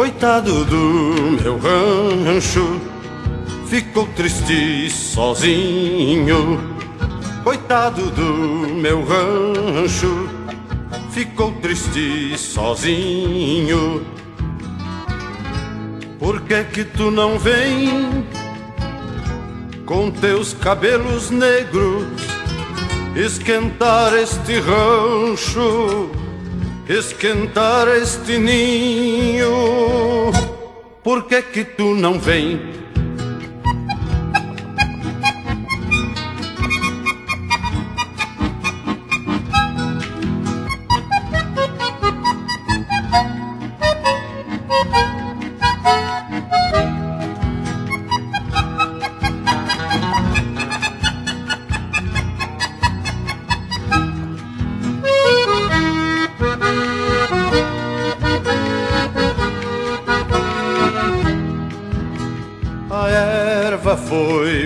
Coitado do meu rancho, ficou triste sozinho. Coitado do meu rancho, ficou triste sozinho. Por que que tu não vem com teus cabelos negros esquentar este rancho? Esquentar este ninho. Por que que tu não vem?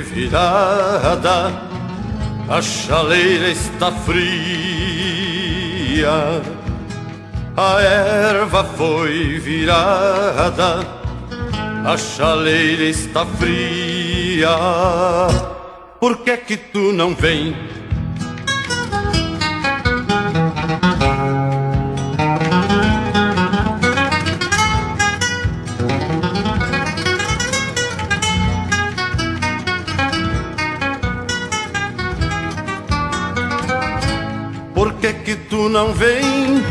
Virada, a chaleira está fria. A erva foi virada, a chaleira está fria. Por que que tu não vem? Tu não vem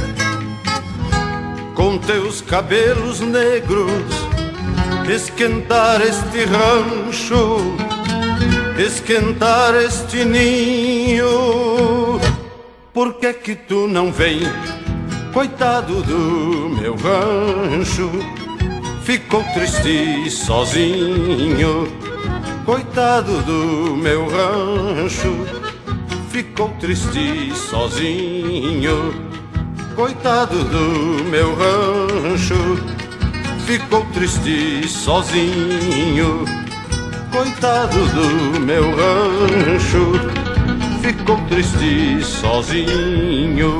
com teus cabelos negros esquentar este rancho, esquentar este ninho. Por que que tu não vem, coitado do meu rancho? Ficou triste sozinho, coitado do meu rancho ficou triste sozinho. Coitado do meu rancho, ficou triste sozinho. Coitado do meu rancho, ficou triste sozinho.